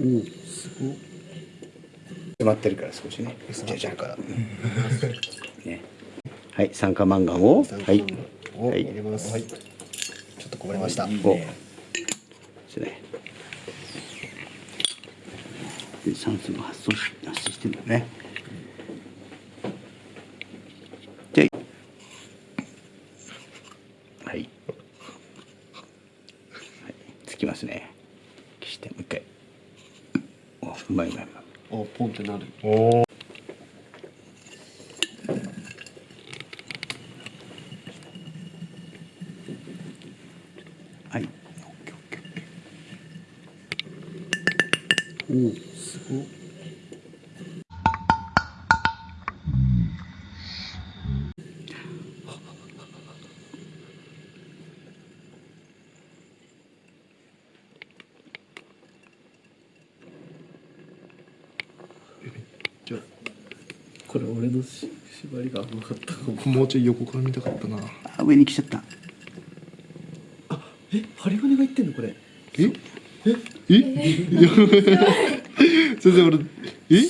おおすごい詰まってるから少しね。じゃじゃから。ね。はい酸化マンガンをはい。入れます。はい。ちょっとこぼれました。お。ですねで酸素が発送し発生してるんだね。ではい、はい、つきますね。消してもう一回。おうまいうまいうまい。おポンってなるおおはいおおすごいこれ俺のし縛りが甘かったかも。もうちょい横から見たかったな。あ上に来ちゃった。え針金がいってんのこれ？え？え？え？先生俺え？